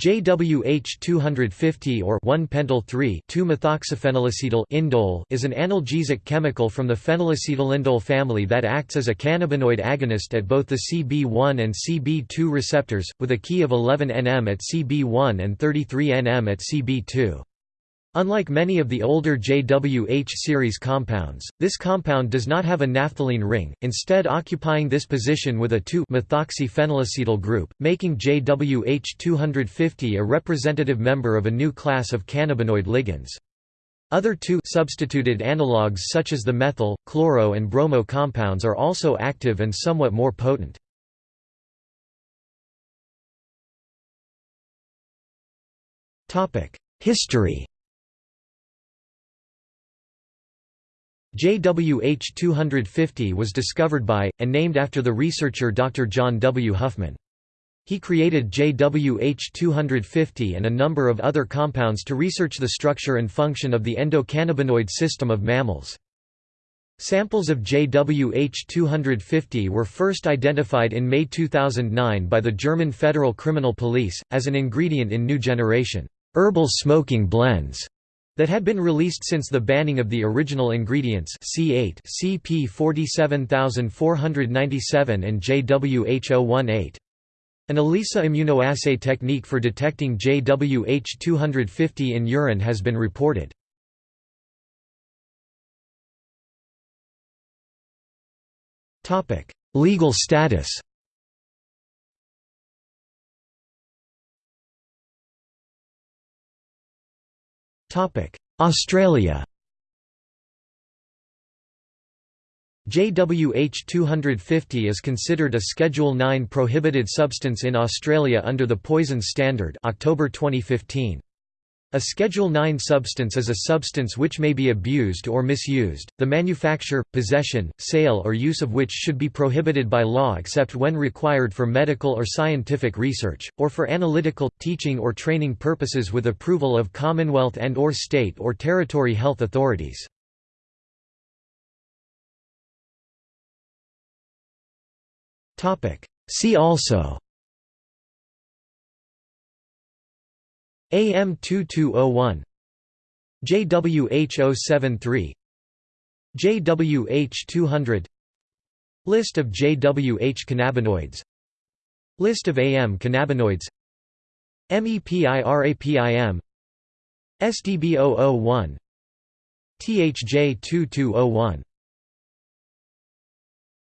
JWH-250 or 1-pentyl-3,2-methoxyphenylacetyl indole is an analgesic chemical from the phenylacetylindole family that acts as a cannabinoid agonist at both the CB1 and CB2 receptors, with a Ki of 11 nm at CB1 and 33 nm at CB2. Unlike many of the older JWH series compounds, this compound does not have a naphthalene ring, instead occupying this position with a 2-methoxyphenylacetyl group, making JWH-250 a representative member of a new class of cannabinoid ligands. Other 2-substituted analogues such as the methyl, chloro and bromo compounds are also active and somewhat more potent. History JWH-250 was discovered by, and named after the researcher Dr. John W. Huffman. He created JWH-250 and a number of other compounds to research the structure and function of the endocannabinoid system of mammals. Samples of JWH-250 were first identified in May 2009 by the German Federal Criminal Police, as an ingredient in new generation, herbal smoking blends that had been released since the banning of the original ingredients C8 CP 47497 and JWH018. An ELISA immunoassay technique for detecting JWH250 in urine has been reported. Legal status Australia JWH 250 is considered a Schedule 9 prohibited substance in Australia under the Poison Standard October 2015. A Schedule 9 substance is a substance which may be abused or misused, the manufacture, possession, sale or use of which should be prohibited by law except when required for medical or scientific research, or for analytical, teaching or training purposes with approval of Commonwealth and or state or territory health authorities. See also AM2201 JWH073 JWH200 List of JWH cannabinoids. List of AM cannabinoids. MEPIRAPIM SDB001 THJ2201